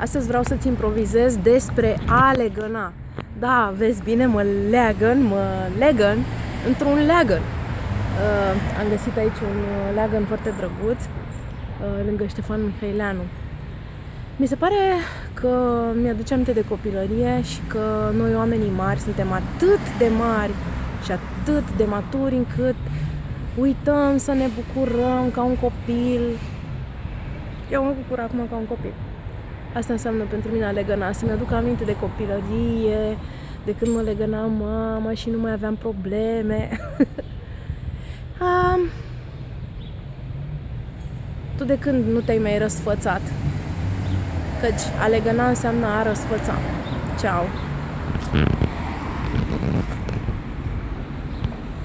Astăzi vreau să-ți improvizez despre a legăna. Da, vezi bine, mă leagăn, mă legăn într-un leagăn. Uh, am găsit aici un uh, leagăn foarte drăguț, uh, lângă Ștefan Mihaileanu. Mi se pare că mi-aduce aminte de copilărie și că noi oamenii mari suntem atât de mari și atât de maturi încât uităm să ne bucurăm ca un copil. Eu mă bucur acum ca un copil. Asta înseamnă pentru mine a legăna, să-mi aduc aminte de copilărie, de când mă legăna mama și nu mai aveam probleme. um, tu de când nu te-ai mai răsfățat? Căci a legăna înseamnă a răsfăța. Ceau!